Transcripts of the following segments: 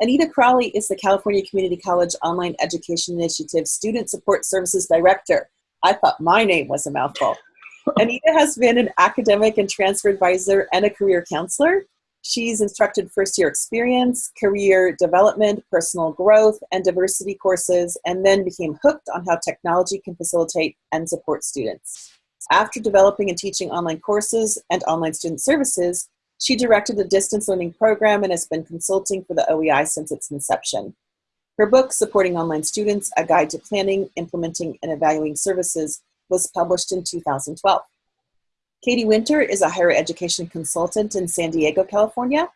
Anita Crawley is the California Community College Online Education Initiative Student Support Services Director. I thought my name was a mouthful. Anita has been an academic and transfer advisor and a career counselor. She's instructed first year experience, career development, personal growth, and diversity courses, and then became hooked on how technology can facilitate and support students. After developing and teaching online courses and online student services, she directed the distance learning program and has been consulting for the OEI since its inception. Her book, Supporting Online Students, A Guide to Planning, Implementing, and Evaluating Services, was published in 2012. Katie Winter is a higher education consultant in San Diego, California.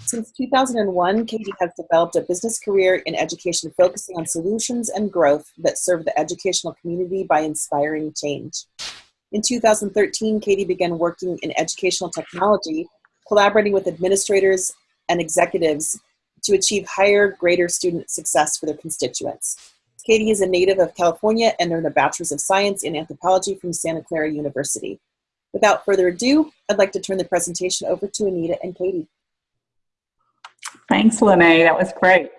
Since 2001, Katie has developed a business career in education focusing on solutions and growth that serve the educational community by inspiring change. In 2013, Katie began working in educational technology, collaborating with administrators and executives to achieve higher, greater student success for their constituents. Katie is a native of California and earned a Bachelor's of Science in Anthropology from Santa Clara University. Without further ado, I'd like to turn the presentation over to Anita and Katie. Thanks, Lene. That was great.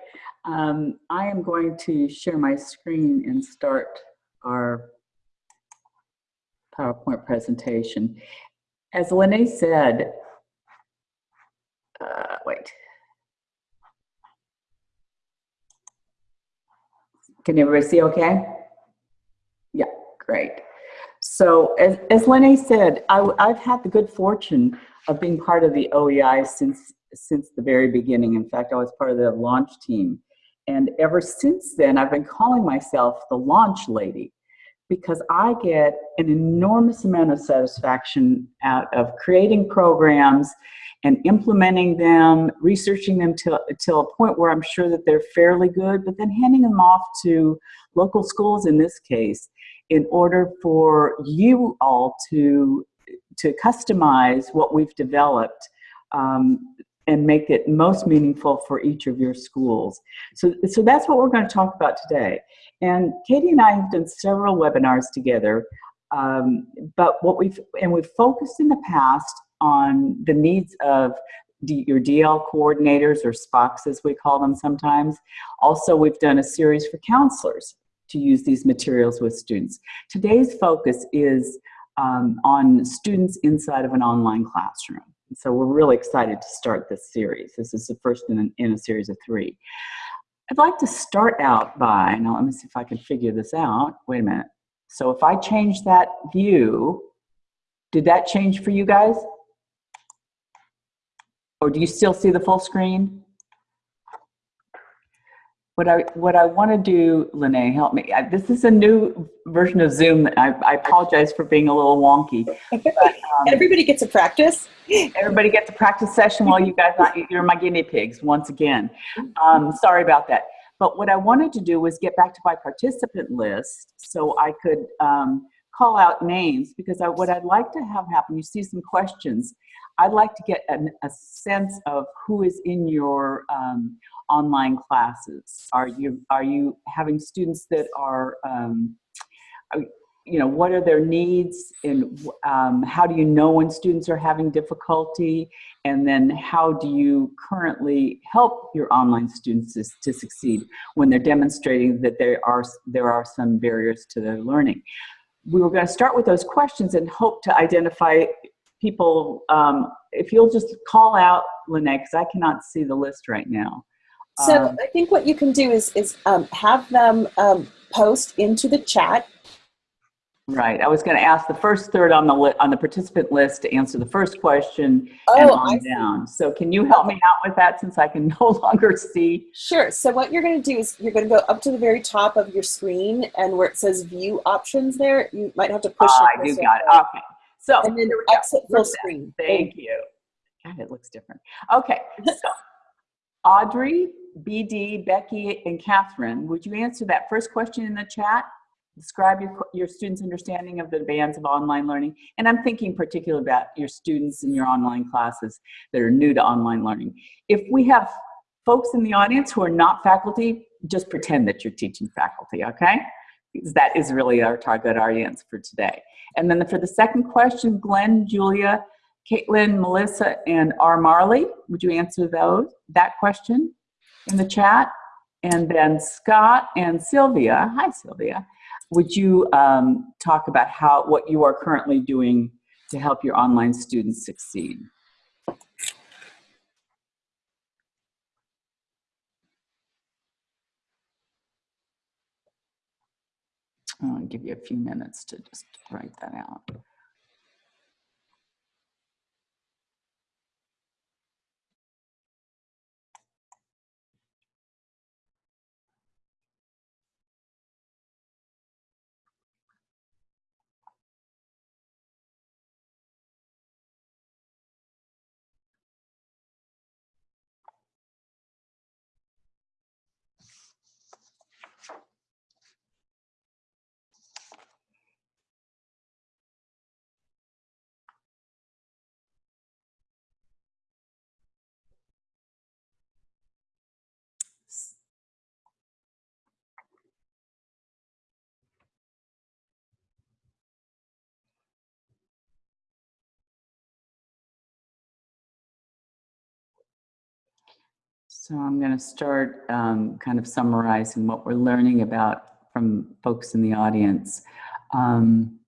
Um, I am going to share my screen and start our PowerPoint presentation. As Lene said, uh, wait. Can everybody see okay? Yeah, great. So as, as Lene said, I, have had the good fortune of being part of the OEI since, since the very beginning. In fact, I was part of the launch team. And ever since then, I've been calling myself the launch lady because I get an enormous amount of satisfaction out of creating programs and implementing them, researching them till, till a point where I'm sure that they're fairly good, but then handing them off to local schools in this case in order for you all to, to customize what we've developed um, and make it most meaningful for each of your schools. So, so that's what we're going to talk about today. And Katie and I have done several webinars together, um, but what we've, and we've focused in the past on the needs of D, your DL coordinators or SPOCs as we call them sometimes. Also, we've done a series for counselors to use these materials with students. Today's focus is um, on students inside of an online classroom. So we're really excited to start this series. This is the first in in a series of three. I'd like to start out by, now let me see if I can figure this out. Wait a minute. So if I change that view, did that change for you guys? Or do you still see the full screen? What I, what I want to do, Lene, help me. This is a new version of Zoom. I, I apologize for being a little wonky. But, um, everybody gets a practice. Everybody gets a practice session while you guys, not, you're my guinea pigs once again. Um, sorry about that. But what I wanted to do was get back to my participant list so I could um, call out names because I, what I'd like to have happen, you see some questions. I'd like to get an, a sense of who is in your um, online classes. Are you are you having students that are, um, are, you know, what are their needs and um, how do you know when students are having difficulty? And then how do you currently help your online students to, to succeed when they're demonstrating that there are, there are some barriers to their learning? we were going to start with those questions and hope to identify people, um, if you'll just call out Lynette, because I cannot see the list right now. So um, I think what you can do is, is um, have them um, post into the chat Right. I was going to ask the first third on the on the participant list to answer the first question oh, and on down. So can you help me out with that since I can no longer see? Sure. So what you're going to do is you're going to go up to the very top of your screen and where it says view options there, you might have to push oh, I do got it. Okay. So and then exit full screen. Thank you. God, it looks different. Okay. So Audrey, BD, Becky, and Catherine, would you answer that first question in the chat? Describe your, your students' understanding of the demands of online learning. And I'm thinking particularly about your students in your online classes that are new to online learning. If we have folks in the audience who are not faculty, just pretend that you're teaching faculty, okay? Because that is really our target audience for today. And then for the second question, Glenn, Julia, Caitlin, Melissa, and R. Marley, would you answer those, that question? in the chat. And then Scott and Sylvia, hi Sylvia, would you um, talk about how what you are currently doing to help your online students succeed? I'll give you a few minutes to just write that out. So I'm going to start um, kind of summarizing what we're learning about from folks in the audience. Um,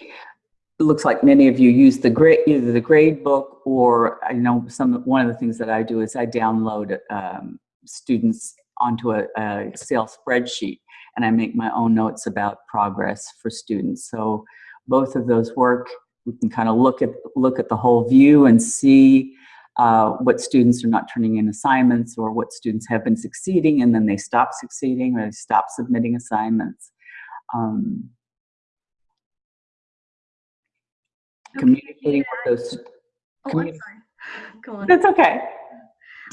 it looks like many of you use the grade, either the grade book or I know some one of the things that I do is I download um, students onto a, a Excel spreadsheet and I make my own notes about progress for students. So both of those work. We can kind of look at look at the whole view and see uh, what students are not turning in assignments or what students have been succeeding and then they stop succeeding or they stop submitting assignments. Um, Okay, communicating yeah. with those. Oh, Communi- sorry. Go on. That's okay.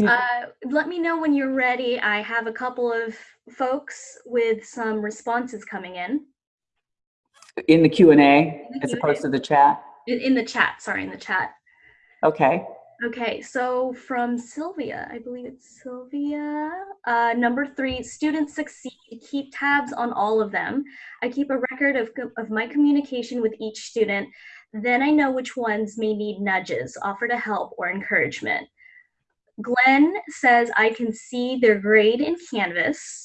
Uh, let me know when you're ready. I have a couple of folks with some responses coming in. In the Q and A as opposed to the chat. In, in the chat, sorry, in the chat. Okay. Okay, so from Sylvia, I believe it's Sylvia. Uh, number three, students succeed. Keep tabs on all of them. I keep a record of, of my communication with each student. Then I know which ones may need nudges, offer to help, or encouragement. Glenn says, I can see their grade in Canvas.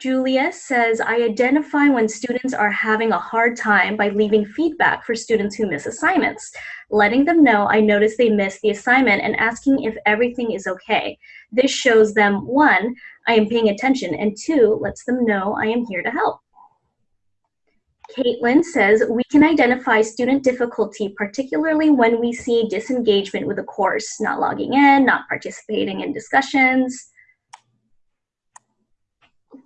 Julia says, I identify when students are having a hard time by leaving feedback for students who miss assignments letting them know I noticed they missed the assignment and asking if everything is okay. This shows them one, I am paying attention, and two, lets them know I am here to help. Caitlin says, we can identify student difficulty, particularly when we see disengagement with a course, not logging in, not participating in discussions.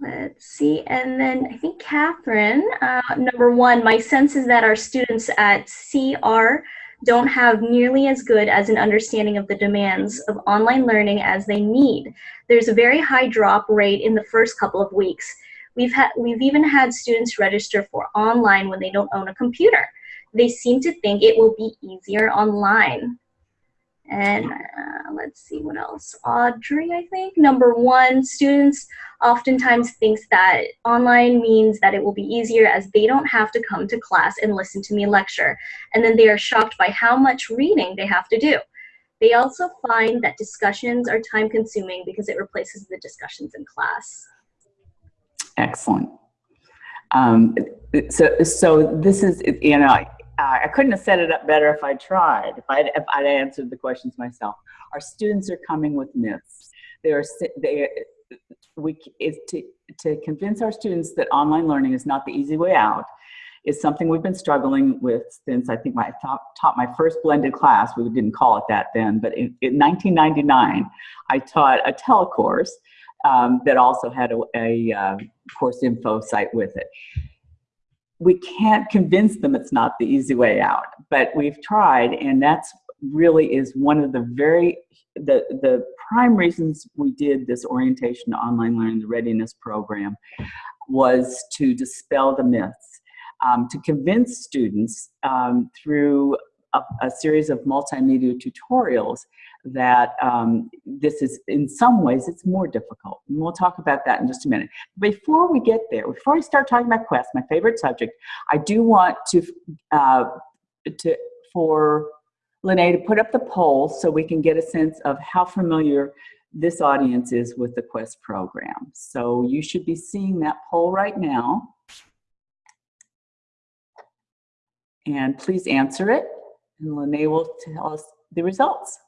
Let's see, and then I think Catherine, uh, number one, my sense is that our students at CR don't have nearly as good as an understanding of the demands of online learning as they need. There's a very high drop rate in the first couple of weeks. We've had we've even had students register for online when they don't own a computer. They seem to think it will be easier online. And uh, let's see what else. Audrey, I think number one, students oftentimes thinks that online means that it will be easier as they don't have to come to class and listen to me lecture and then they are shocked by how much reading they have to do. They also find that discussions are time consuming because it replaces the discussions in class. Excellent. Um, so, so this is, you know, I, I couldn't have set it up better if I tried, if I'd, if I'd answered the questions myself. Our students are coming with myths. They are, they, we, is to, to convince our students that online learning is not the easy way out is something we've been struggling with since I think my, I taught, taught my first blended class. We didn't call it that then, but in, in 1999, I taught a telecourse um, that also had a, a uh, course info site with it. We can't convince them it's not the easy way out, but we've tried, and that's really is one of the very the the prime reasons we did this orientation to online learning, the readiness program, was to dispel the myths, um, to convince students um, through a, a series of multimedia tutorials that um, this is, in some ways, it's more difficult. And we'll talk about that in just a minute. Before we get there, before I start talking about Quest, my favorite subject, I do want to, uh, to for Lene to put up the poll so we can get a sense of how familiar this audience is with the Quest program. So you should be seeing that poll right now. And please answer it, and Lene will tell us the results.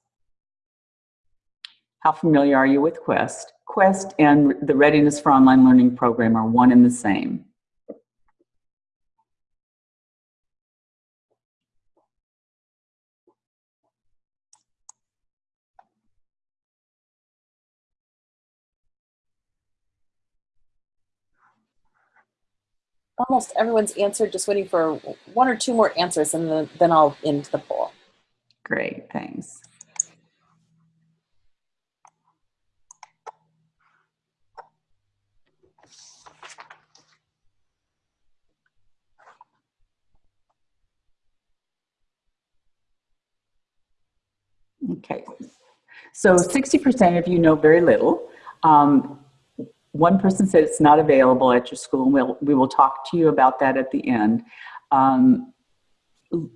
How familiar are you with Quest? Quest and the Readiness for Online Learning program are one and the same. Almost everyone's answered, just waiting for one or two more answers and then, then I'll end the poll. Great, thanks. Okay, so 60% of you know very little. Um, one person said it's not available at your school, and we'll, we will talk to you about that at the end. Um,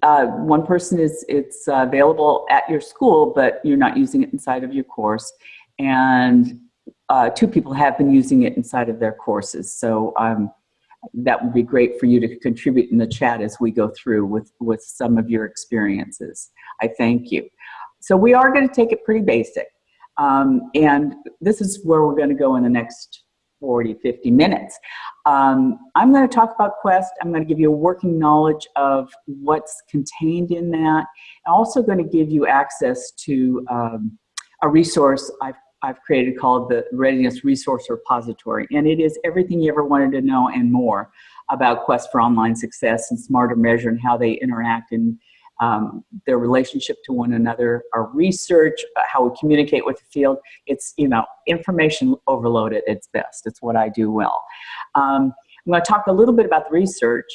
uh, one person is it's uh, available at your school, but you're not using it inside of your course. And uh, two people have been using it inside of their courses. So um, that would be great for you to contribute in the chat as we go through with, with some of your experiences. I thank you. So we are going to take it pretty basic. Um, and this is where we're going to go in the next 40, 50 minutes. Um, I'm going to talk about Quest. I'm going to give you a working knowledge of what's contained in that. I'm also going to give you access to um, a resource I've, I've created called the Readiness Resource Repository. And it is everything you ever wanted to know and more about Quest for Online Success and Smarter Measure and how they interact and um, their relationship to one another, our research, uh, how we communicate with the field. It's, you know, information overload at its best. It's what I do well. Um, I'm going to talk a little bit about the research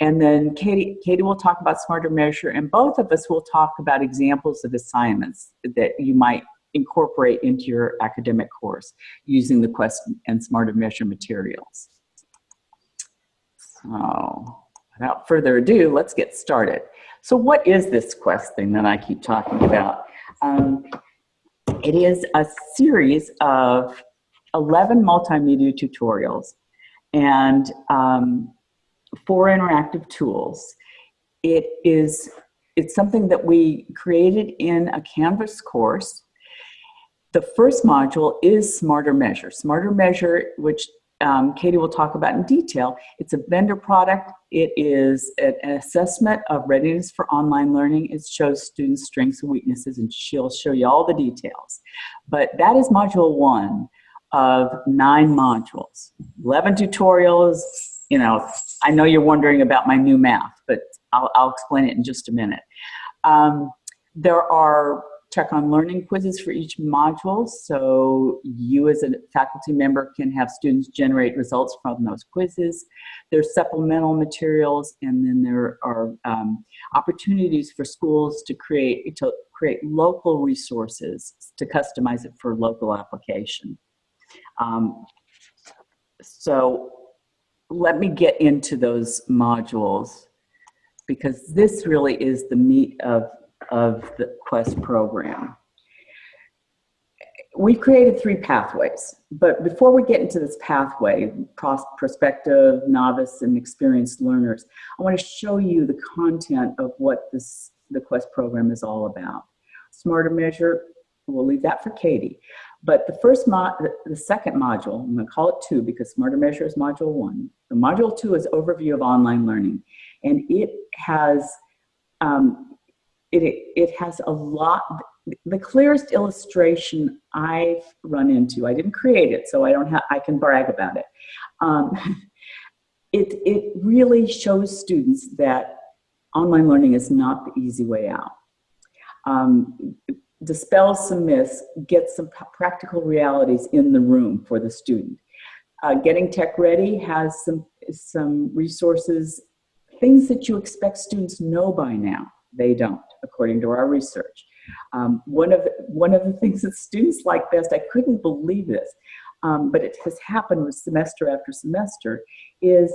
and then Katie, Katie will talk about Smarter Measure and both of us will talk about examples of assignments that you might incorporate into your academic course using the Quest and Smarter Measure materials. So without further ado, let's get started. So what is this Quest thing that I keep talking about? Um, it is a series of 11 multimedia tutorials and um, four interactive tools. It is it's something that we created in a Canvas course. The first module is Smarter Measure. Smarter Measure, which um, Katie will talk about in detail. It's a vendor product. It is an assessment of readiness for online learning. It shows students' strengths and weaknesses, and she'll show you all the details. But that is module one of nine modules, 11 tutorials. You know, I know you're wondering about my new math, but I'll, I'll explain it in just a minute. Um, there are check on learning quizzes for each module. So you as a faculty member can have students generate results from those quizzes. There's supplemental materials and then there are um, opportunities for schools to create, to create local resources to customize it for local application. Um, so let me get into those modules because this really is the meat of of the Quest program. We've created three pathways, but before we get into this pathway, prospective, novice, and experienced learners, I want to show you the content of what this the Quest program is all about. Smarter Measure, we'll leave that for Katie. But the first mod, the second module, I'm going to call it two because Smarter Measure is module one. The module two is overview of online learning, and it has um, it, it has a lot, the clearest illustration I've run into, I didn't create it, so I don't have, I can brag about it. Um, it, it really shows students that online learning is not the easy way out. Um, dispels some myths, gets some practical realities in the room for the student. Uh, Getting Tech Ready has some, some resources, things that you expect students know by now. They don't according to our research. Um, one, of one of the things that students like best, I couldn't believe this, um, but it has happened with semester after semester, is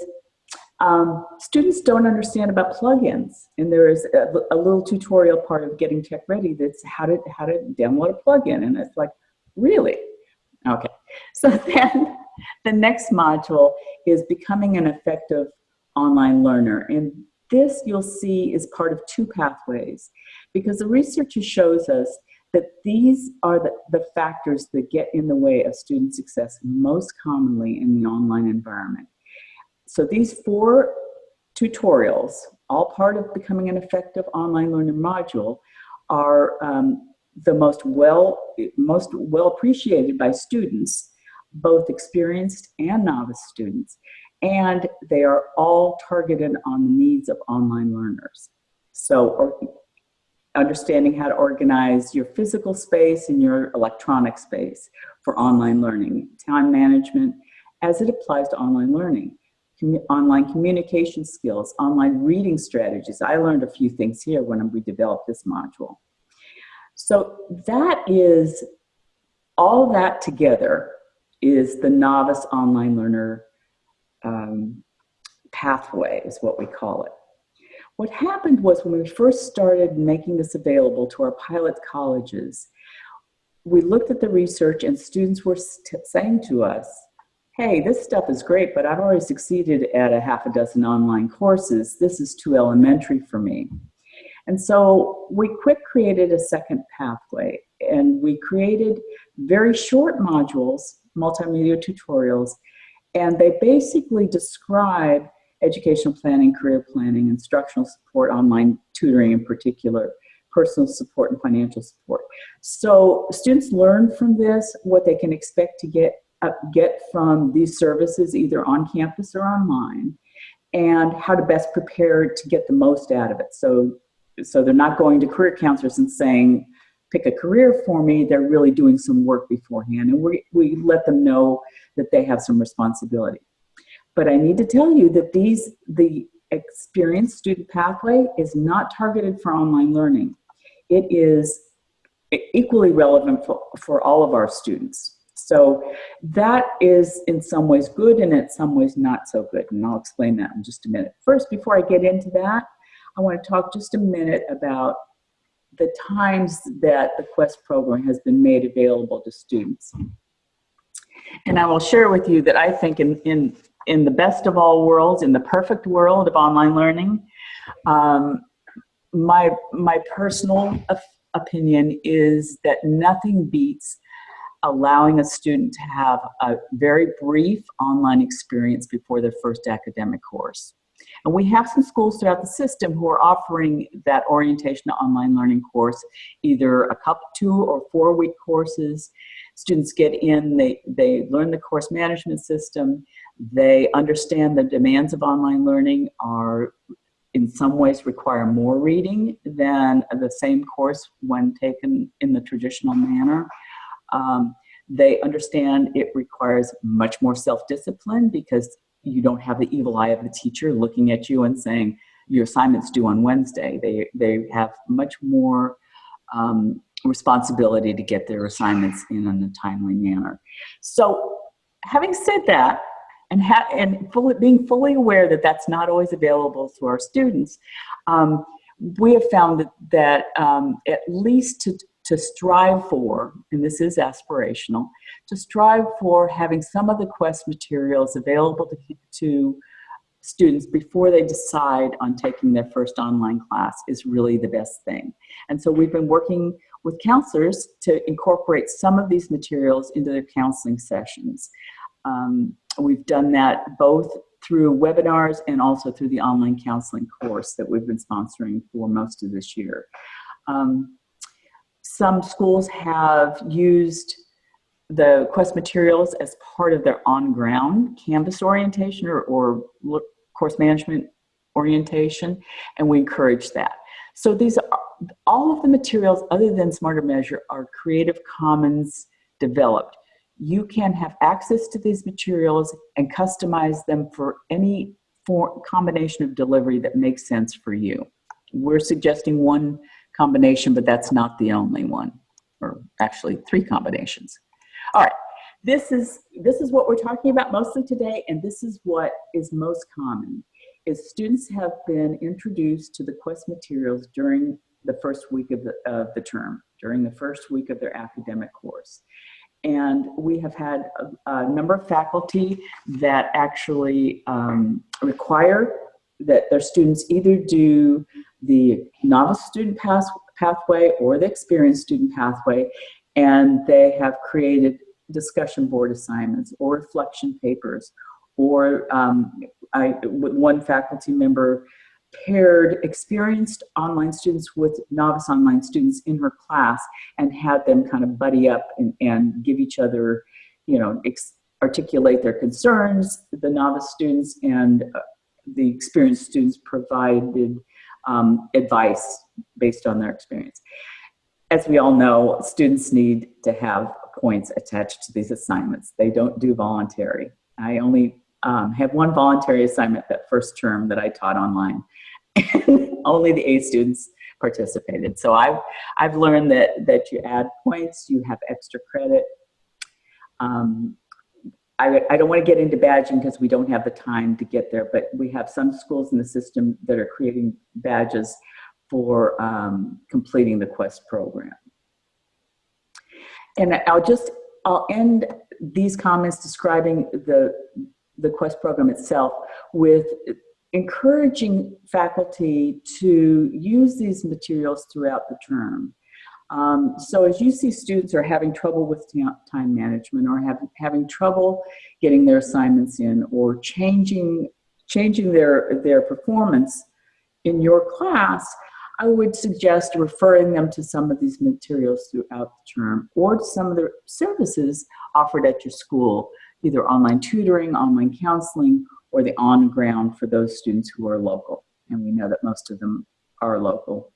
um, students don't understand about plugins. And there is a, a, little tutorial part of getting tech ready that's how to, how to download a plugin. And it's like, really? Okay, so then the next module is becoming an effective online learner. And this you'll see is part of two pathways because the research shows us that these are the, the factors that get in the way of student success most commonly in the online environment. So these four tutorials, all part of becoming an effective online learner module, are um, the most well, most well appreciated by students, both experienced and novice students, and they are all targeted on the needs of online learners. So understanding how to organize your physical space and your electronic space for online learning, time management as it applies to online learning, online communication skills, online reading strategies. I learned a few things here when we developed this module. So that is, all that together is the novice online learner um, pathway is what we call it. What happened was when we first started making this available to our pilot colleges, we looked at the research and students were saying to us, hey, this stuff is great, but I've already succeeded at a half a dozen online courses. This is too elementary for me. And so we quick created a second pathway and we created very short modules, multimedia tutorials, and they basically describe educational planning, career planning, instructional support, online tutoring in particular, personal support and financial support. So students learn from this what they can expect to get, uh, get from these services either on campus or online and how to best prepare to get the most out of it. So, so they're not going to career counselors and saying, pick a career for me, they're really doing some work beforehand. And we, we let them know that they have some responsibility. But I need to tell you that these, the experienced student pathway is not targeted for online learning. It is equally relevant for, for all of our students. So that is in some ways good and in some ways not so good. And I'll explain that in just a minute. First, before I get into that, I want to talk just a minute about the times that the Quest program has been made available to students. And I will share with you that I think in, in, in the best of all worlds, in the perfect world of online learning, um, my, my personal opinion is that nothing beats allowing a student to have a very brief online experience before their first academic course. And we have some schools throughout the system who are offering that orientation to online learning course, either a couple, two or four week courses. Students get in, they, they learn the course management system, they understand the demands of online learning are in some ways require more reading than the same course when taken in the traditional manner. Um, they understand it requires much more self-discipline because you don't have the evil eye of the teacher looking at you and saying, your assignment's due on Wednesday. They, they have much more um, responsibility to get their assignments in in a timely manner. So having said that, and, and fully, being fully aware that that's not always available to our students, um, we have found that, that um, at least to, to strive for, and this is aspirational, to strive for having some of the quest materials available to, to students before they decide on taking their first online class is really the best thing. And so we've been working with counselors to incorporate some of these materials into their counseling sessions. Um, we've done that both through webinars and also through the online counseling course that we've been sponsoring for most of this year. Um, some schools have used the Quest materials as part of their on-ground Canvas orientation or, or course management orientation, and we encourage that. So these are, all of the materials other than Smarter Measure are Creative Commons developed. You can have access to these materials and customize them for any for combination of delivery that makes sense for you. We're suggesting one combination, but that's not the only one, or actually three combinations. All right, this is, this is what we're talking about mostly today, and this is what is most common, is students have been introduced to the Quest materials during the first week of the, of the term, during the first week of their academic course. and we have had a, a number of faculty that actually um, require that their students either do the novice student path, pathway or the experienced student pathway, and they have created discussion board assignments or reflection papers, or um, I, one faculty member paired experienced online students with novice online students in her class and had them kind of buddy up and, and give each other, you know, articulate their concerns, the novice students and uh, the experienced students provided um, advice based on their experience. As we all know, students need to have points attached to these assignments. They don't do voluntary. I only um, have one voluntary assignment that first term that I taught online. Only the A students participated. So I've, I've learned that, that you add points, you have extra credit. Um, I, I don't want to get into badging because we don't have the time to get there, but we have some schools in the system that are creating badges for um, completing the QUEST program. And I'll just, I'll end these comments describing the, the QUEST program itself with encouraging faculty to use these materials throughout the term. Um, so as you see students are having trouble with time management or have, having trouble getting their assignments in or changing, changing their, their performance in your class, I would suggest referring them to some of these materials throughout the term or to some of the services offered at your school, either online tutoring, online counseling, or the on ground for those students who are local. And we know that most of them are local.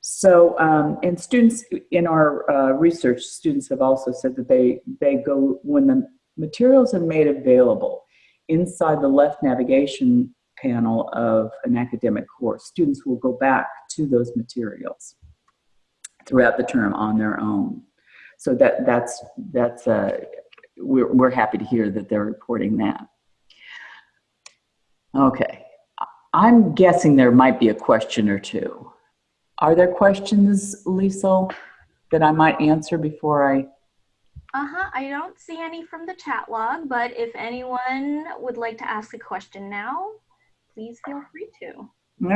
So, um, and students in our uh, research, students have also said that they, they go, when the materials are made available inside the left navigation panel of an academic course, students will go back to those materials throughout the term on their own. So that, that's, that's uh, we're, we're happy to hear that they're reporting that. Okay, I'm guessing there might be a question or two. Are there questions, Lisa, that I might answer before I? Uh-huh, I don't see any from the chat log, but if anyone would like to ask a question now, please feel free to.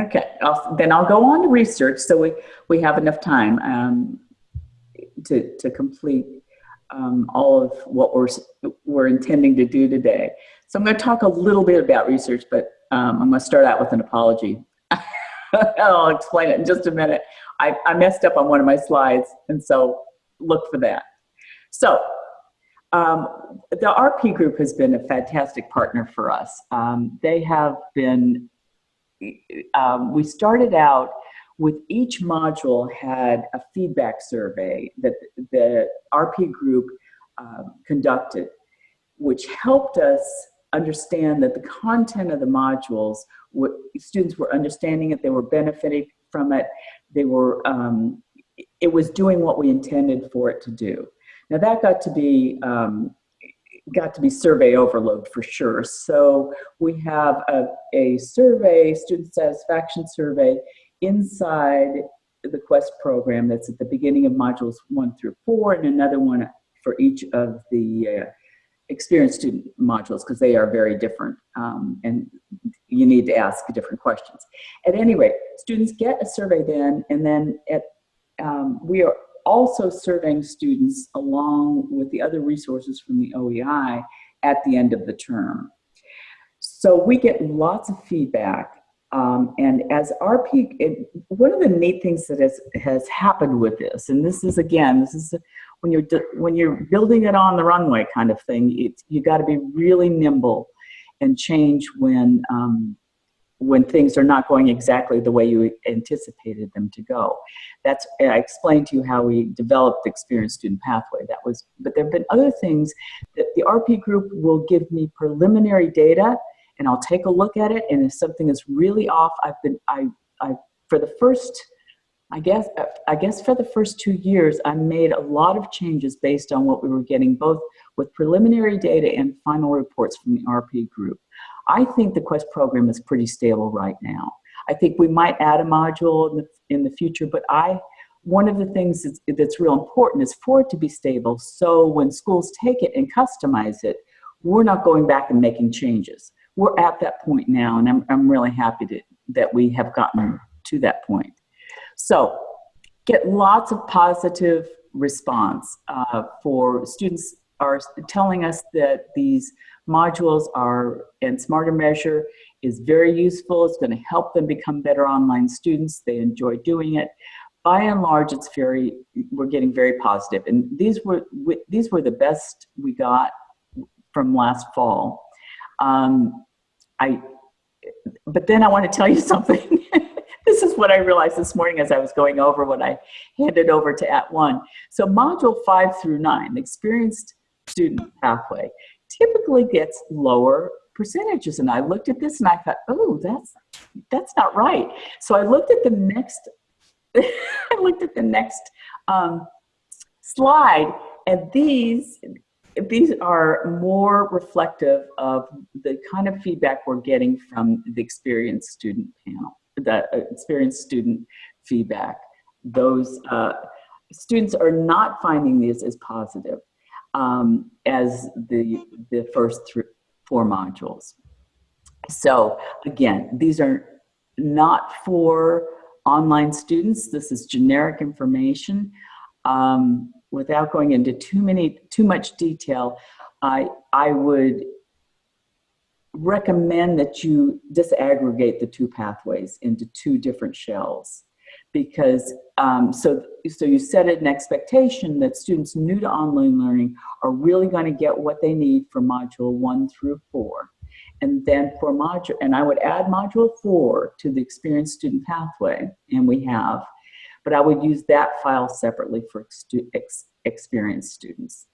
Okay, I'll, then I'll go on to research so we, we have enough time um, to, to complete um, all of what we're, we're intending to do today. So I'm going to talk a little bit about research, but um, I'm going to start out with an apology. I'll explain it in just a minute. I, I messed up on one of my slides, and so look for that. So um, the RP group has been a fantastic partner for us. Um, they have been, um, we started out with each module had a feedback survey that the RP group um, conducted, which helped us understand that the content of the modules, what students were understanding it, they were benefiting from it, they were, um, it was doing what we intended for it to do. Now that got to be um, got to be survey overload for sure. So we have a, a survey, student satisfaction survey inside the QUEST program that's at the beginning of modules one through four and another one for each of the uh, experienced student modules because they are very different um, and you need to ask different questions. At any rate, students get a survey then and then at, um, we are also surveying students along with the other resources from the OEI at the end of the term. So we get lots of feedback um, and as RP, it, one of the neat things that has, has happened with this, and this is again, this is when you're when you're building it on the runway kind of thing. It, you got to be really nimble and change when um, when things are not going exactly the way you anticipated them to go. That's I explained to you how we developed the experienced student pathway. That was, but there have been other things that the RP group will give me preliminary data and I'll take a look at it. And if something is really off, I've been, I, I, for the first, I guess, I guess for the first two years, I made a lot of changes based on what we were getting, both with preliminary data and final reports from the RP group. I think the QUEST program is pretty stable right now. I think we might add a module in the, in the future, but I one of the things that's, that's real important is for it to be stable. So when schools take it and customize it, we're not going back and making changes. We're at that point now, and I'm, I'm really happy to, that we have gotten to that point. So get lots of positive response uh, for students are telling us that these modules are, and Smarter Measure is very useful. It's going to help them become better online students. They enjoy doing it. By and large, it's very, we're getting very positive. And these were, these were the best we got from last fall. Um, I, but then I want to tell you something. this is what I realized this morning as I was going over what I handed over to At One. So module five through nine, experienced student pathway, typically gets lower percentages. And I looked at this and I thought, oh, that's, that's not right. So I looked at the next, I looked at the next um, slide and these, these are more reflective of the kind of feedback we're getting from the experienced student panel, the uh, experienced student feedback. Those uh, students are not finding these as positive um, as the, the first three, four modules. So again, these are not for online students. This is generic information. Um, without going into too many, too much detail, I, I would recommend that you disaggregate the two pathways into two different shells because um, so, so you set an expectation that students new to online learning are really going to get what they need for module one through four. And then for module, and I would add module four to the experienced student pathway, and we have, but I would use that file separately for ex experienced students.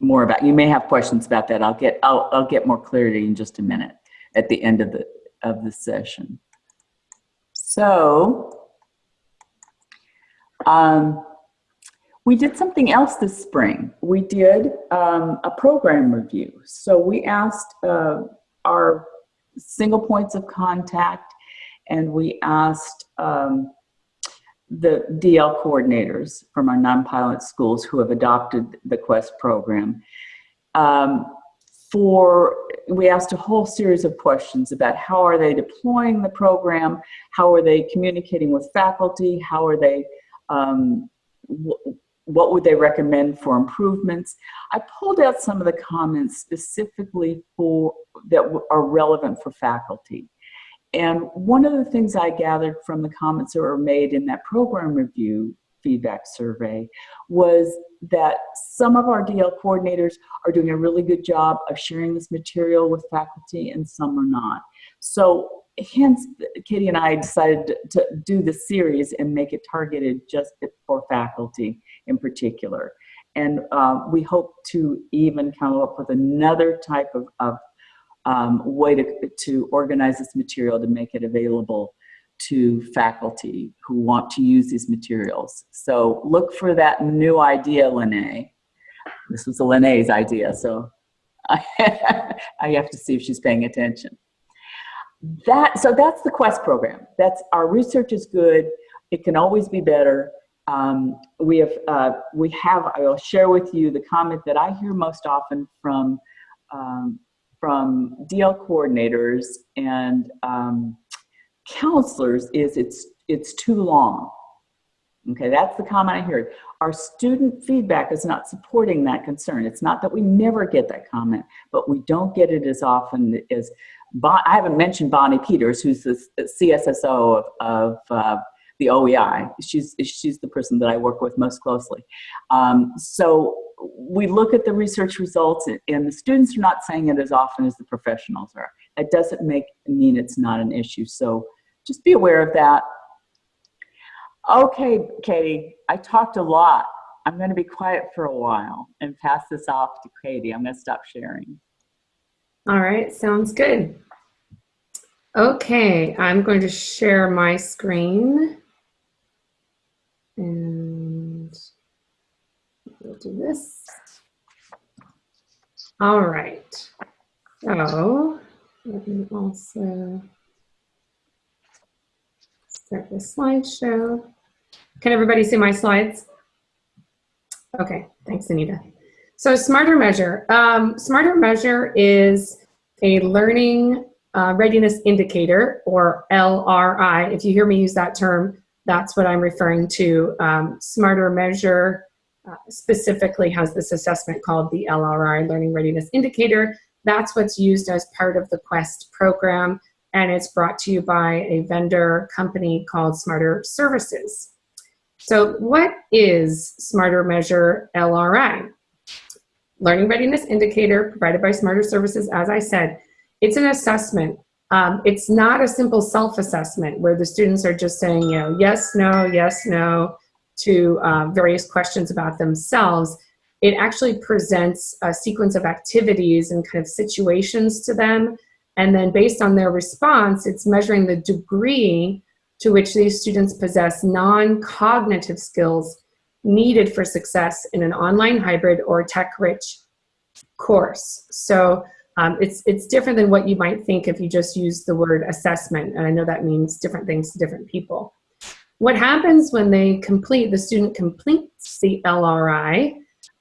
More about, you may have questions about that. I'll get, I'll, I'll get more clarity in just a minute at the end of the, of the session. So um, we did something else this spring. We did um, a program review. So we asked uh, our single points of contact and we asked um, the DL coordinators from our non-pilot schools who have adopted the QUEST program um, for, we asked a whole series of questions about how are they deploying the program, how are they communicating with faculty, how are they um, what would they recommend for improvements? I pulled out some of the comments specifically for that are relevant for faculty. And one of the things I gathered from the comments that were made in that program review feedback survey was that some of our DL coordinators are doing a really good job of sharing this material with faculty and some are not. So hence Katie and I decided to do the series and make it targeted just for faculty in particular. And uh, we hope to even come up with another type of, of um, way to, to organize this material to make it available to faculty who want to use these materials. So look for that new idea, Lene. This was Lene's idea, so I, I have to see if she's paying attention that so that's the quest program. That's our research is good. It can always be better. Um, we have uh, we have i will share with you the comment that i hear most often from um, from dl coordinators and um, counselors is it's it's too long. Okay that's the comment i hear our student feedback is not supporting that concern. It's not that we never get that comment but we don't get it as often as I haven't mentioned Bonnie Peters, who's the CSSO of, of uh, the OEI. She's, she's the person that I work with most closely. Um, so we look at the research results and the students are not saying it as often as the professionals are. That doesn't make mean it's not an issue. So just be aware of that. Okay, Katie, I talked a lot. I'm going to be quiet for a while and pass this off to Katie. I'm going to stop sharing. All right, sounds good. Okay, I'm going to share my screen. And we'll do this. All right. So let me also start the slideshow. Can everybody see my slides? Okay, thanks, Anita. So Smarter Measure. Um, Smarter Measure is a learning uh, readiness indicator, or LRI. If you hear me use that term, that's what I'm referring to. Um, Smarter Measure uh, specifically has this assessment called the LRI, Learning Readiness Indicator. That's what's used as part of the QUEST program, and it's brought to you by a vendor company called Smarter Services. So what is Smarter Measure LRI? Learning Readiness Indicator provided by Smarter Services, as I said, it's an assessment. Um, it's not a simple self-assessment where the students are just saying, you know, yes, no, yes, no, to uh, various questions about themselves. It actually presents a sequence of activities and kind of situations to them. And then based on their response, it's measuring the degree to which these students possess non-cognitive skills needed for success in an online hybrid or tech-rich course. So um, it's, it's different than what you might think if you just use the word assessment. And I know that means different things to different people. What happens when they complete, the student completes the LRI,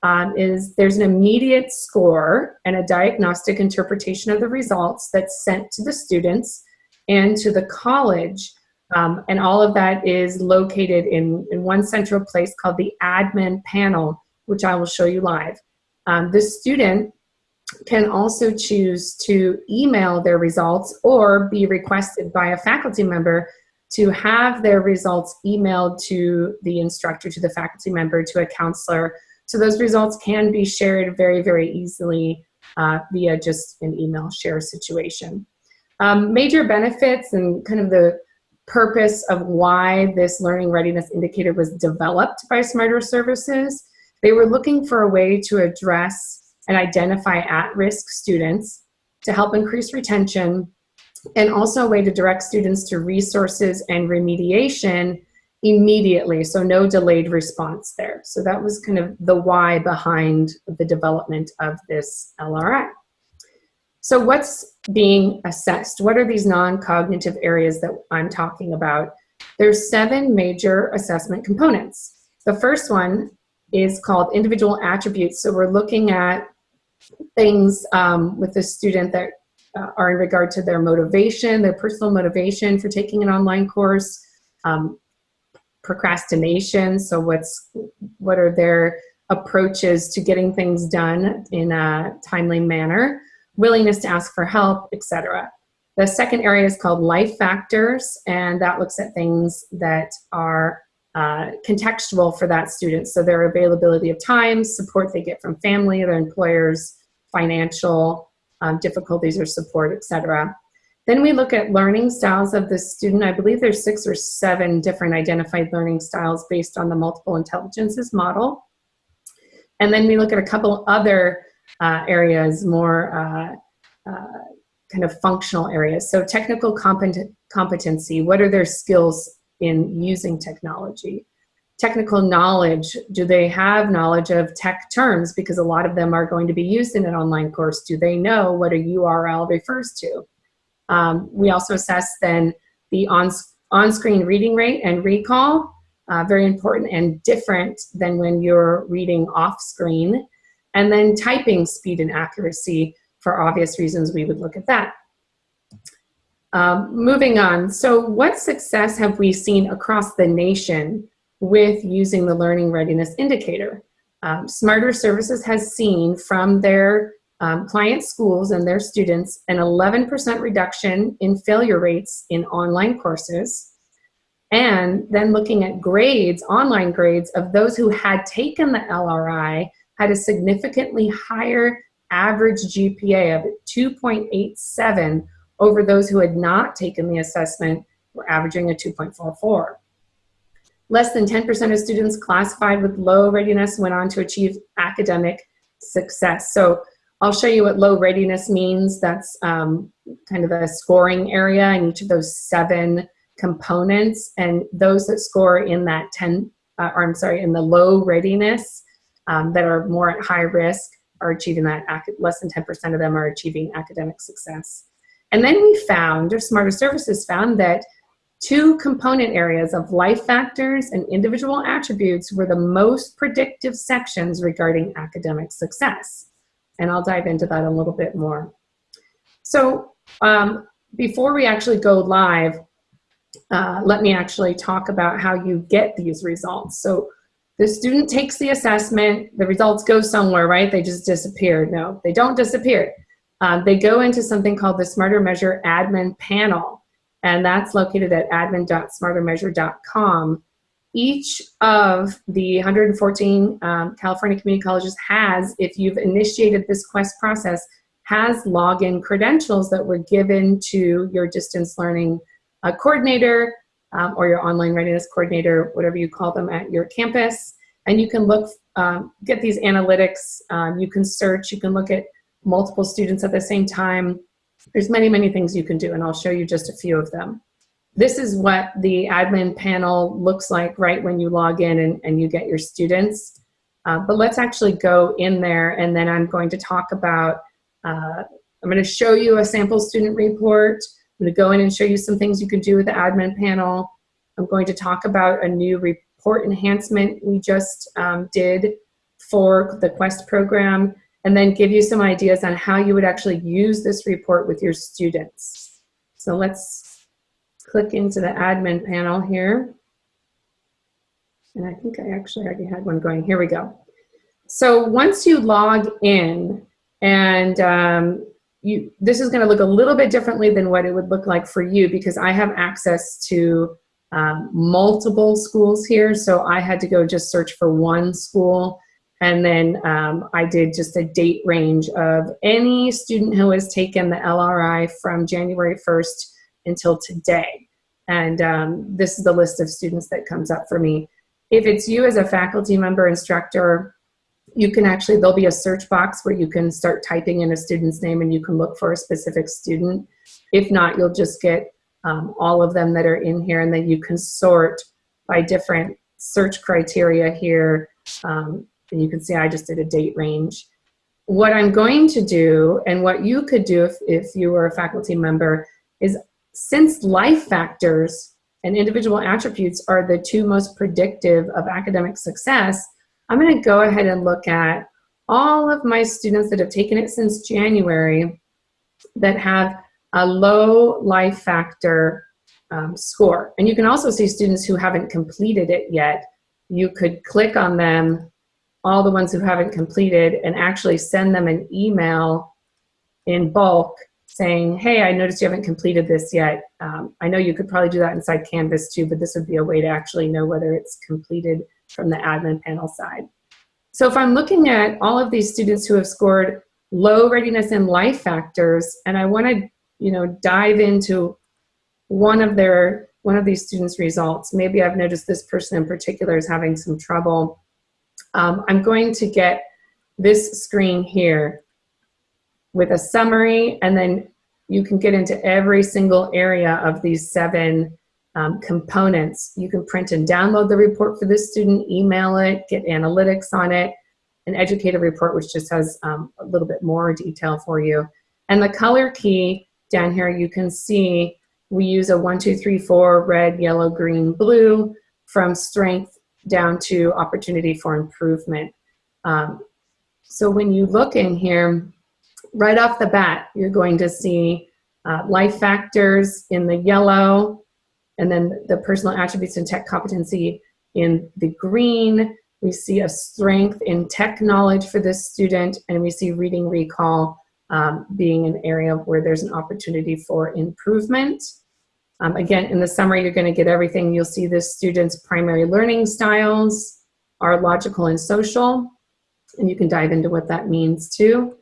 um, is there's an immediate score and a diagnostic interpretation of the results that's sent to the students and to the college um, and all of that is located in, in one central place called the admin panel, which I will show you live. Um, the student can also choose to email their results or be requested by a faculty member to have their results emailed to the instructor, to the faculty member, to a counselor. So those results can be shared very, very easily uh, via just an email share situation. Um, major benefits and kind of the purpose of why this learning readiness indicator was developed by Smarter Services. They were looking for a way to address and identify at-risk students to help increase retention and also a way to direct students to resources and remediation immediately, so no delayed response there. So that was kind of the why behind the development of this LRI. So what's being assessed? What are these non-cognitive areas that I'm talking about? There's seven major assessment components. The first one is called individual attributes. So we're looking at things um, with the student that uh, are in regard to their motivation, their personal motivation for taking an online course, um, procrastination. So what's what are their approaches to getting things done in a timely manner? Willingness to ask for help, etc. The second area is called life factors, and that looks at things that are uh, contextual for that student. So their availability of time, support they get from family, their employers, financial um, difficulties or support, etc. Then we look at learning styles of the student. I believe there's six or seven different identified learning styles based on the multiple intelligences model. And then we look at a couple other uh, areas, more uh, uh, kind of functional areas. So technical compet competency, what are their skills in using technology? Technical knowledge, do they have knowledge of tech terms? Because a lot of them are going to be used in an online course. Do they know what a URL refers to? Um, we also assess then the on-screen on reading rate and recall, uh, very important and different than when you're reading off-screen. And then typing speed and accuracy, for obvious reasons, we would look at that. Um, moving on, so what success have we seen across the nation with using the Learning Readiness Indicator? Um, Smarter Services has seen from their um, client schools and their students an 11% reduction in failure rates in online courses. And then looking at grades, online grades of those who had taken the LRI, had a significantly higher average GPA of 2.87 over those who had not taken the assessment were averaging a 2.44. Less than 10% of students classified with low readiness went on to achieve academic success. So I'll show you what low readiness means. That's um, kind of a scoring area in each of those seven components. And those that score in that 10, uh, or I'm sorry, in the low readiness um, that are more at high risk are achieving that, less than 10% of them are achieving academic success. And then we found, or Smarter Services found that two component areas of life factors and individual attributes were the most predictive sections regarding academic success. And I'll dive into that a little bit more. So um, before we actually go live, uh, let me actually talk about how you get these results. So the student takes the assessment, the results go somewhere, right? They just disappear. No, they don't disappear. Um, they go into something called the Smarter Measure admin panel, and that's located at admin.smartermeasure.com. Each of the 114 um, California community colleges has, if you've initiated this quest process, has login credentials that were given to your distance learning uh, coordinator um, or your online readiness coordinator, whatever you call them at your campus. And you can look, um, get these analytics, um, you can search, you can look at multiple students at the same time. There's many, many things you can do, and I'll show you just a few of them. This is what the admin panel looks like right when you log in and, and you get your students. Uh, but let's actually go in there, and then I'm going to talk about, uh, I'm going to show you a sample student report. I'm going to go in and show you some things you can do with the admin panel. I'm going to talk about a new report enhancement we just um, did for the Quest program and then give you some ideas on how you would actually use this report with your students. So let's click into the admin panel here. And I think I actually already had one going. Here we go. So once you log in and um, you, this is going to look a little bit differently than what it would look like for you because I have access to um, multiple schools here. So I had to go just search for one school and then um, I did just a date range of any student who has taken the LRI from January 1st until today. And um, this is the list of students that comes up for me. If it's you as a faculty member instructor, you can actually, there'll be a search box where you can start typing in a student's name and you can look for a specific student. If not, you'll just get um, all of them that are in here and then you can sort by different search criteria here um, and you can see I just did a date range. What I'm going to do, and what you could do if, if you were a faculty member, is since life factors and individual attributes are the two most predictive of academic success, I'm going to go ahead and look at all of my students that have taken it since January that have a low life factor um, score. And you can also see students who haven't completed it yet. You could click on them all the ones who haven't completed and actually send them an email in bulk saying, hey, I noticed you haven't completed this yet. Um, I know you could probably do that inside Canvas too, but this would be a way to actually know whether it's completed from the admin panel side. So if I'm looking at all of these students who have scored low readiness and life factors, and I want to you know, dive into one of their one of these students' results. Maybe I've noticed this person in particular is having some trouble um, I'm going to get this screen here with a summary and then you can get into every single area of these seven um, components. You can print and download the report for this student, email it, get analytics on it, an educator report which just has um, a little bit more detail for you. And the color key down here you can see we use a one, two, three, four, red, yellow, green, blue from strength down to opportunity for improvement. Um, so when you look in here, right off the bat, you're going to see uh, life factors in the yellow, and then the personal attributes and tech competency in the green. We see a strength in tech knowledge for this student, and we see reading recall um, being an area where there's an opportunity for improvement. Um, again, in the summary, you're going to get everything. You'll see this students' primary learning styles are logical and social, and you can dive into what that means too.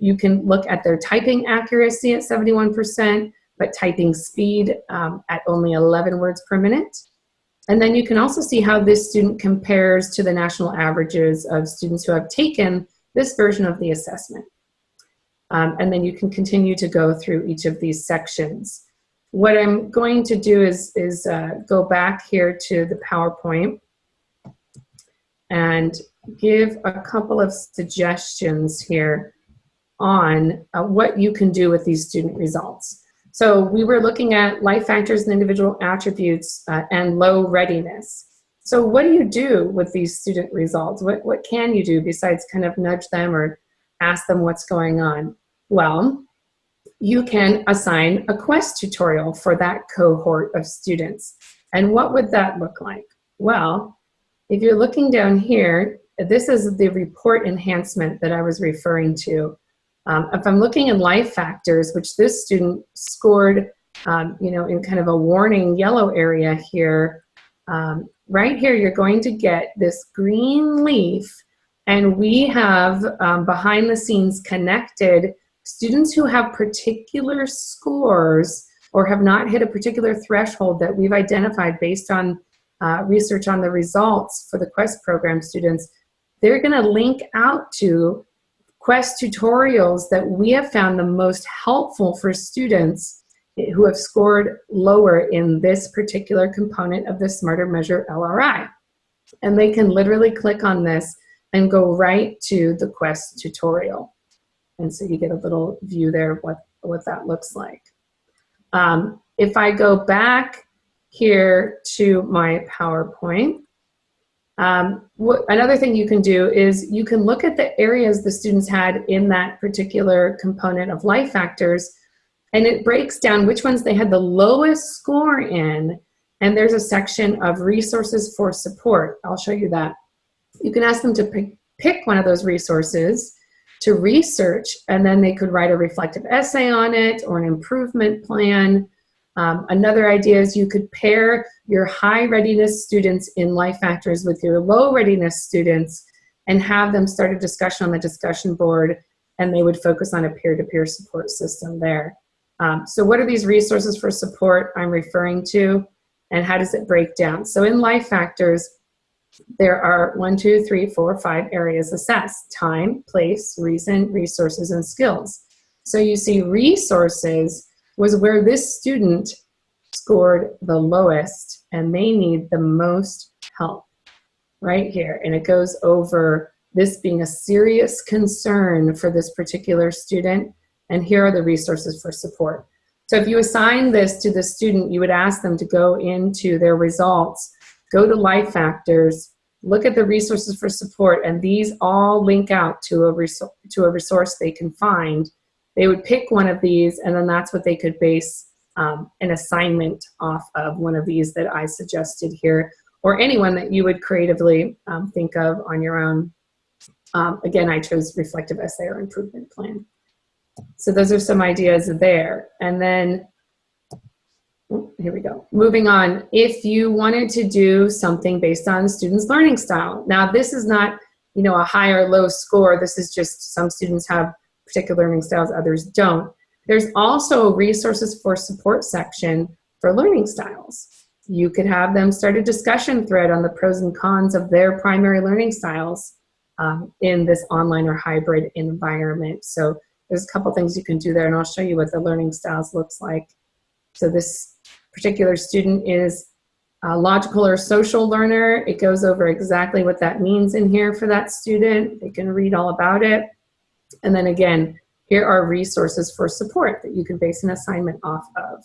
You can look at their typing accuracy at 71%, but typing speed um, at only 11 words per minute. And then you can also see how this student compares to the national averages of students who have taken this version of the assessment. Um, and then you can continue to go through each of these sections. What I'm going to do is, is uh, go back here to the PowerPoint and give a couple of suggestions here on uh, what you can do with these student results. So we were looking at life factors and individual attributes uh, and low readiness. So what do you do with these student results? What, what can you do besides kind of nudge them or ask them what's going on? Well, you can assign a quest tutorial for that cohort of students. And what would that look like? Well, if you're looking down here, this is the report enhancement that I was referring to. Um, if I'm looking in life factors, which this student scored, um, you know, in kind of a warning yellow area here, um, right here you're going to get this green leaf. And we have um, behind the scenes connected students who have particular scores or have not hit a particular threshold that we've identified based on uh, research on the results for the QUEST program students, they're gonna link out to Quest tutorials that we have found the most helpful for students who have scored lower in this particular component of the Smarter Measure LRI. And they can literally click on this and go right to the Quest tutorial. And so you get a little view there of what, what that looks like. Um, if I go back here to my PowerPoint, um, what, another thing you can do is you can look at the areas the students had in that particular component of life factors and it breaks down which ones they had the lowest score in and there's a section of resources for support. I'll show you that. You can ask them to pick, pick one of those resources to research and then they could write a reflective essay on it or an improvement plan um, another idea is you could pair your high readiness students in life factors with your low readiness students and have them start a discussion on the discussion board and they would focus on a peer-to-peer -peer support system there. Um, so what are these resources for support I'm referring to and how does it break down? So in life factors, there are one, two, three, four, five areas assessed. Time, place, reason, resources, and skills. So you see resources was where this student scored the lowest and they need the most help right here. And it goes over this being a serious concern for this particular student. And here are the resources for support. So if you assign this to the student, you would ask them to go into their results, go to life factors, look at the resources for support, and these all link out to a, to a resource they can find they would pick one of these and then that's what they could base um, an assignment off of one of these that I suggested here or anyone that you would creatively um, think of on your own. Um, again, I chose reflective essay or improvement plan. So those are some ideas there. And then, oh, here we go. Moving on, if you wanted to do something based on students' learning style. Now this is not, you know, a high or low score. This is just some students have particular learning styles, others don't. There's also a resources for support section for learning styles. You could have them start a discussion thread on the pros and cons of their primary learning styles um, in this online or hybrid environment. So there's a couple things you can do there and I'll show you what the learning styles looks like. So this particular student is a logical or social learner. It goes over exactly what that means in here for that student. They can read all about it. And then again, here are resources for support that you can base an assignment off of.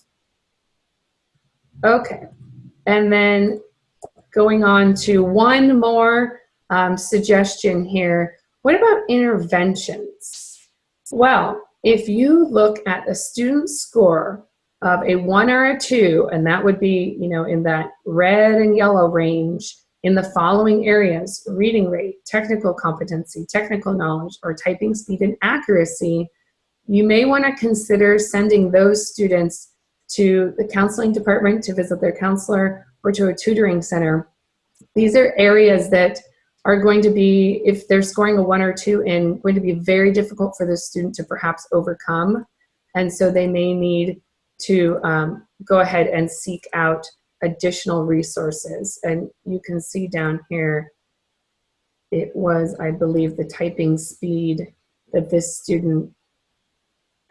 Okay, and then going on to one more um, suggestion here. What about interventions? Well, if you look at a student score of a one or a two, and that would be, you know, in that red and yellow range, in the following areas, reading rate, technical competency, technical knowledge, or typing speed and accuracy, you may want to consider sending those students to the counseling department to visit their counselor or to a tutoring center. These are areas that are going to be, if they're scoring a one or two in, going to be very difficult for the student to perhaps overcome. And so they may need to um, go ahead and seek out additional resources. And you can see down here, it was, I believe, the typing speed that this student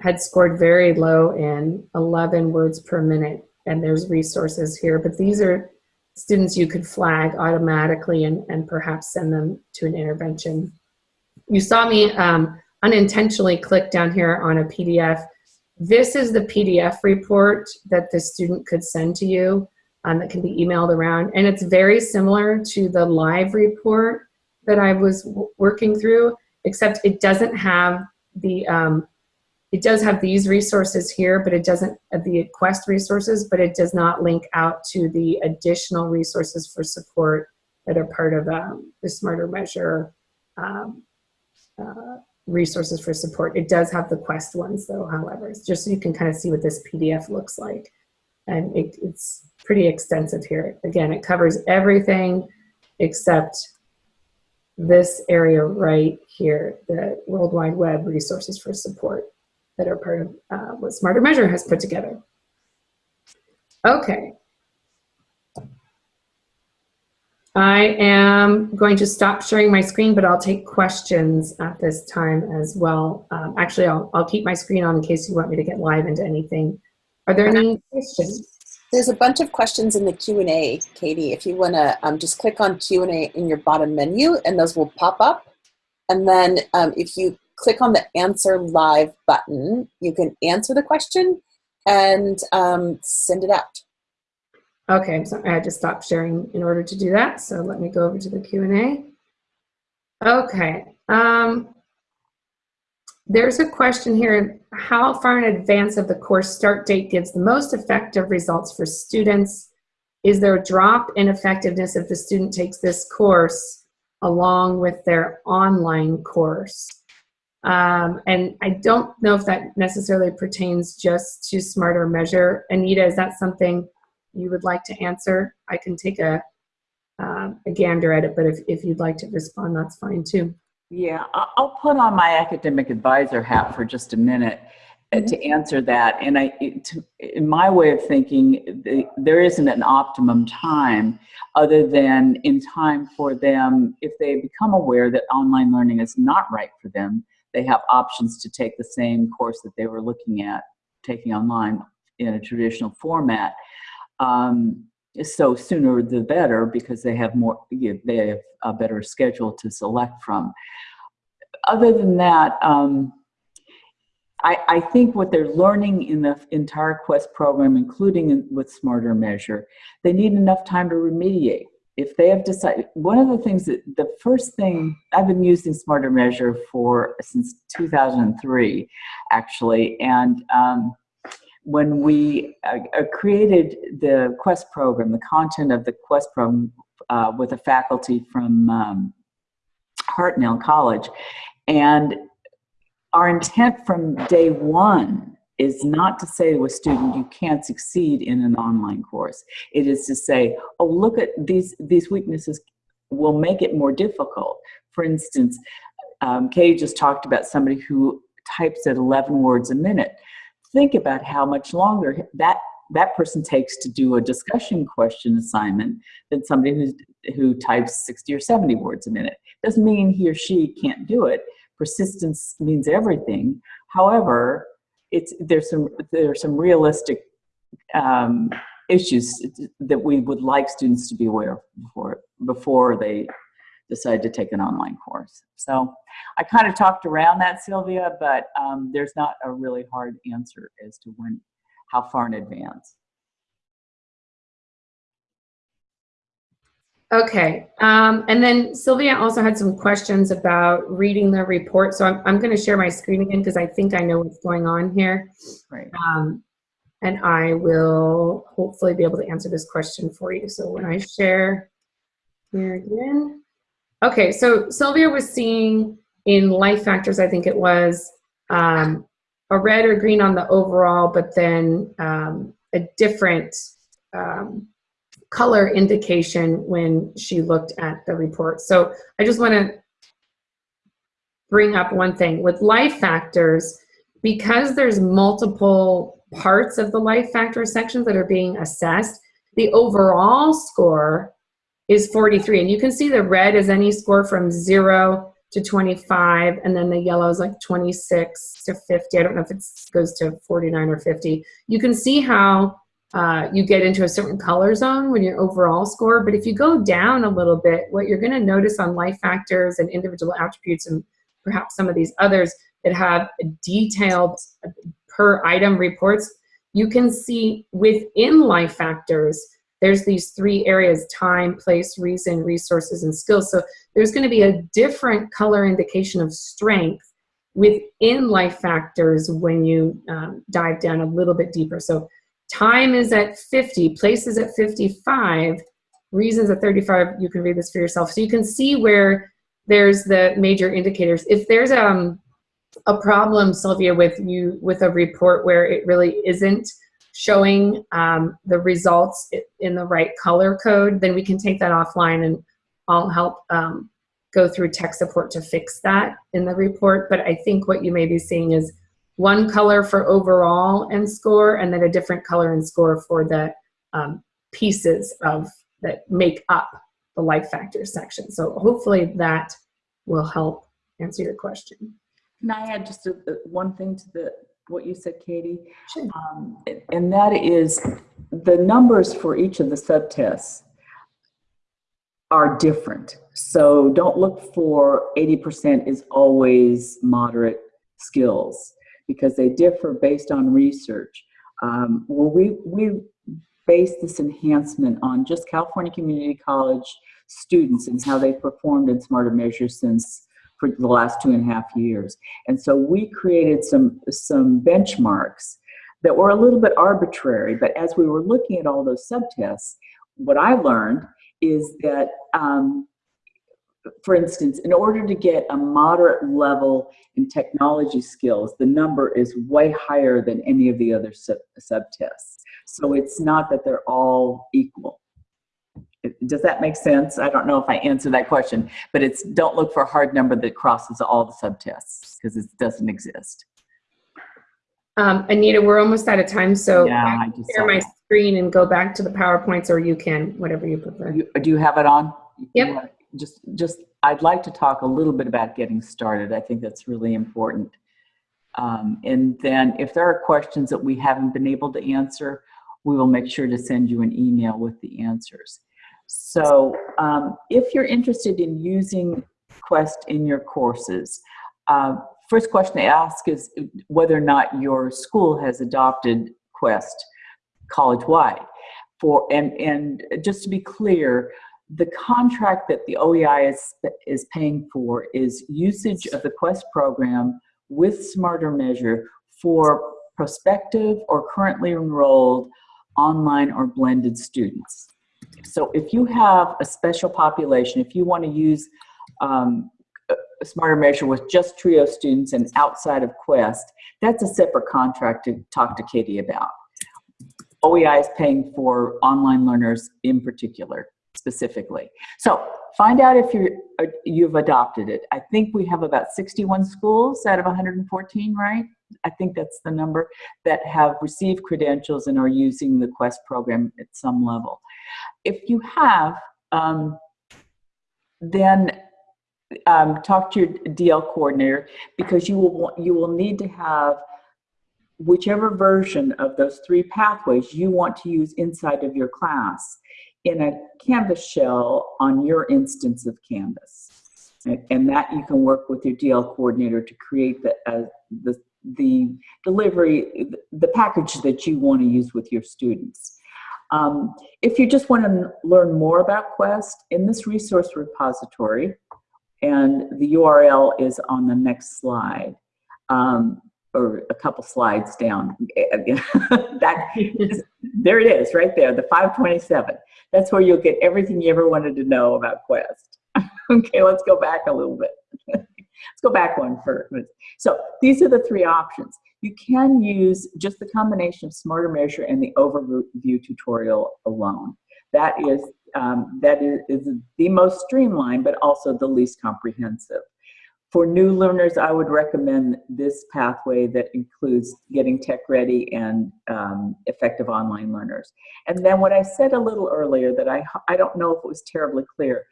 had scored very low in 11 words per minute. And there's resources here, but these are students you could flag automatically and, and perhaps send them to an intervention. You saw me um, unintentionally click down here on a PDF this is the PDF report that the student could send to you um, that can be emailed around. And it's very similar to the live report that I was working through, except it doesn't have the, um, it does have these resources here, but it doesn't have the Quest resources, but it does not link out to the additional resources for support that are part of um, the Smarter Measure um, uh, resources for support. It does have the Quest ones though, however, just so you can kind of see what this PDF looks like. And it, it's pretty extensive here. Again, it covers everything except this area right here, the World Wide Web resources for support that are part of uh, what Smarter Measure has put together. Okay. I am going to stop sharing my screen, but I'll take questions at this time as well. Um, actually, I'll, I'll keep my screen on in case you want me to get live into anything. Are there any questions? There's a bunch of questions in the Q&A, Katie. If you want to um, just click on Q&A in your bottom menu and those will pop up. And then um, if you click on the answer live button, you can answer the question and um, send it out. Okay, so I had to stop sharing in order to do that. So let me go over to the Q&A. Okay. Um, there's a question here, how far in advance of the course start date gives the most effective results for students? Is there a drop in effectiveness if the student takes this course along with their online course? Um, and I don't know if that necessarily pertains just to Smarter Measure. Anita, is that something you would like to answer? I can take a, uh, a gander at it, but if, if you'd like to respond, that's fine too. Yeah, I'll put on my academic advisor hat for just a minute to mm-hmm. answer that. And I, to, in my way of thinking, the, there isn't an optimum time other than in time for them, if they become aware that online learning is not right for them, they have options to take the same course that they were looking at taking online in a traditional format. Um, so sooner the better because they have more, they have a better schedule to select from. Other than that, um, I, I, think what they're learning in the entire Quest program, including in, with Smarter Measure, they need enough time to remediate. If they have decided, one of the things that, the first thing, I've been using Smarter Measure for, since 2003, actually, and um, when we uh, uh, created the Quest program, the content of the Quest program uh, with a faculty from um, Hartnell College, and our intent from day one is not to say to a student you can't succeed in an online course. It is to say, oh, look at these, these weaknesses will make it more difficult. For instance, um, Kay just talked about somebody who types at 11 words a minute think about how much longer that that person takes to do a discussion question assignment than somebody who's, who types 60 or 70 words a minute. Doesn't mean he or she can't do it. Persistence means everything. However, it's, there's, some, there's some realistic um, issues that we would like students to be aware of before, before they decide to take an online course. So I kind of talked around that, Sylvia, but um, there's not a really hard answer as to when, how far in advance. Okay, um, and then Sylvia also had some questions about reading the report. So I'm, I'm going to share my screen again because I think I know what's going on here. Right. Um, and I will hopefully be able to answer this question for you. So when I share here again, Okay, so Sylvia was seeing in life factors, I think it was, um, a red or green on the overall, but then um, a different um, color indication when she looked at the report. So I just want to bring up one thing. With life factors, because there's multiple parts of the life factor sections that are being assessed, the overall score is 43. And you can see the red is any score from 0 to 25, and then the yellow is like 26 to 50. I don't know if it goes to 49 or 50. You can see how uh, you get into a certain color zone when your overall score, but if you go down a little bit, what you're gonna notice on life factors and individual attributes and perhaps some of these others that have detailed per item reports, you can see within life factors, there's these three areas, time, place, reason, resources, and skills. So there's gonna be a different color indication of strength within life factors when you um, dive down a little bit deeper. So time is at 50, place is at 55, reasons at 35, you can read this for yourself. So you can see where there's the major indicators. If there's um, a problem, Sylvia, with you with a report where it really isn't showing um, the results in the right color code, then we can take that offline and I'll help um, go through tech support to fix that in the report. But I think what you may be seeing is one color for overall and score, and then a different color and score for the um, pieces of that make up the life factors section. So hopefully that will help answer your question. Can I add just a, one thing to the what you said, Katie? Sure. Um, and that is the numbers for each of the subtests are different. So don't look for 80% is always moderate skills because they differ based on research. Um, well, we, we base this enhancement on just California Community College students and how they've performed in smarter measures since for the last two and a half years. And so we created some, some benchmarks that were a little bit arbitrary, but as we were looking at all those subtests, what I learned is that, um, for instance, in order to get a moderate level in technology skills, the number is way higher than any of the other sub subtests. So it's not that they're all equal. Does that make sense? I don't know if I answered that question, but it's don't look for a hard number that crosses all the subtests because it doesn't exist. Um, Anita, we're almost out of time, so Yeah, I I can share my that. screen and go back to the PowerPoints, or you can, whatever you prefer. You- Do you have it on? Yep. Just, just, I'd like to talk a little bit about getting started. I think that's really important. Um, and then if there are questions that we haven't been able to answer, we will make sure to send you an email with the answers. So um, if you're interested in using Quest in your courses, uh, first question to ask is whether or not your school has adopted Quest college-wide. For and and just to be clear, the contract that the OEI is is paying for is usage of the Quest program with Smarter Measure for prospective or currently enrolled online or blended students. So if you have a special population, if you want to use um, a Smarter Measure with just TRIO students and outside of Quest, that's a separate contract to talk to Katie about. OEI is paying for online learners in particular, specifically. So find out if you're, uh, you've adopted it. I think we have about 61 schools out of 114, right? I think that's the number that have received credentials and are using the Quest program at some level. If you have, um, then um, talk to your DL coordinator because you will want, you will need to have whichever version of those three pathways you want to use inside of your class in a Canvas shell on your instance of Canvas. And, and that you can work with your DL coordinator to create the, uh, the, the delivery, the package that you want to use with your students. Um, if you just want to learn more about Quest, in this resource repository, and the URL is on the next slide, um, or a couple slides down. that, there it is, right there, the 527. That's where you'll get everything you ever wanted to know about Quest. okay, let's go back a little bit. Go back one first. So these are the three options. You can use just the combination of Smarter Measure and the overview tutorial alone. That is, um, that is, is the most streamlined, but also the least comprehensive. For new learners, I would recommend this pathway that includes getting tech ready and um, effective online learners. And then what I said a little earlier that I, I don't know if it was terribly clear,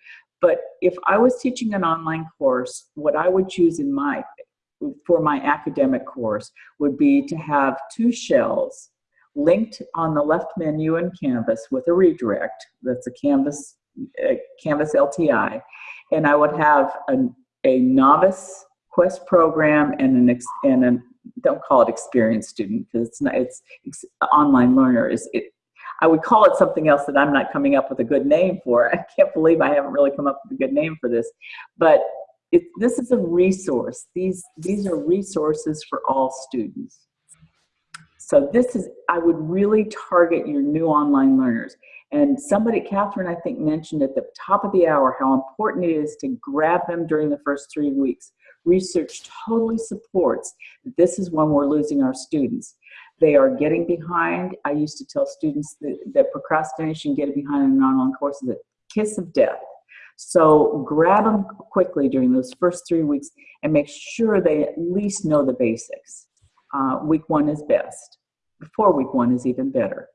but if I was teaching an online course, what I would choose in my, for my academic course would be to have two shells linked on the left menu in Canvas with a redirect, that's a Canvas, uh, Canvas LTI, and I would have a novice quest program and an, and an don't call it experienced student because it's not, it's, it's online learner is, it, I would call it something else that I'm not coming up with a good name for. I can't believe I haven't really come up with a good name for this. But it, this is a resource. These, these are resources for all students. So this is, I would really target your new online learners. And somebody, Catherine, I think mentioned at the top of the hour how important it is to grab them during the first three weeks. Research totally supports that this is when we're losing our students. They are getting behind. I used to tell students that, that procrastination, getting behind in an online course is a kiss of death. So grab them quickly during those first three weeks and make sure they at least know the basics. Uh, week one is best. Before week one is even better.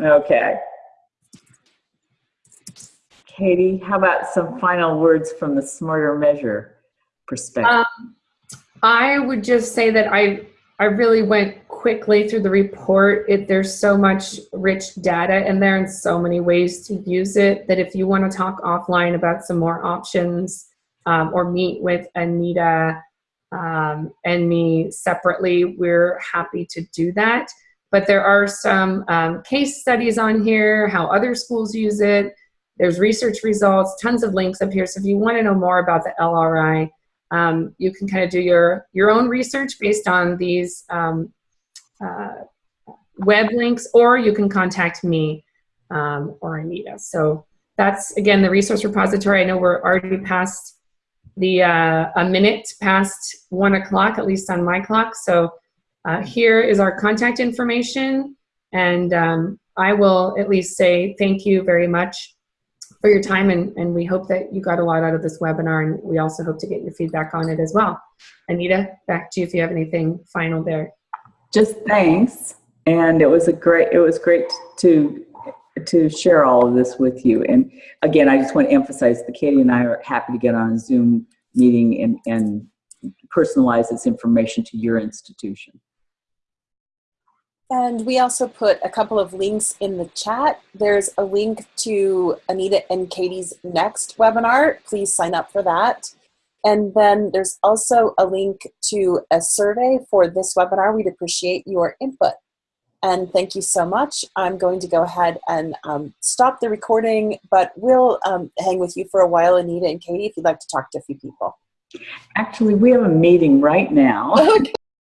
Okay. Katie, how about some final words from the Smarter Measure perspective? Um, I would just say that I I really went quickly through the report. It, there's so much rich data in there and so many ways to use it that if you want to talk offline about some more options um, or meet with Anita um, and me separately, we're happy to do that. But there are some um, case studies on here, how other schools use it. There's research results, tons of links up here. So if you want to know more about the LRI, um, you can kind of do your, your own research based on these um, uh, web links, or you can contact me um, or Anita. So that's, again, the resource repository. I know we're already past the uh, a minute past one o'clock, at least on my clock. So uh, here is our contact information. And um, I will at least say thank you very much for your time and, and we hope that you got a lot out of this webinar and we also hope to get your feedback on it as well. Anita, back to you if you have anything final there. Just thanks. And it was a great, it was great to to share all of this with you. And again, I just want to emphasize that Katie and I are happy to get on a Zoom meeting and, and personalize this information to your institution. And we also put a couple of links in the chat. There's a link to Anita and Katie's next webinar. Please sign up for that. And then there's also a link to a survey for this webinar. We'd appreciate your input. And thank you so much. I'm going to go ahead and um, stop the recording, but we'll um, hang with you for a while, Anita and Katie, if you'd like to talk to a few people. Actually, we have a meeting right now. Okay.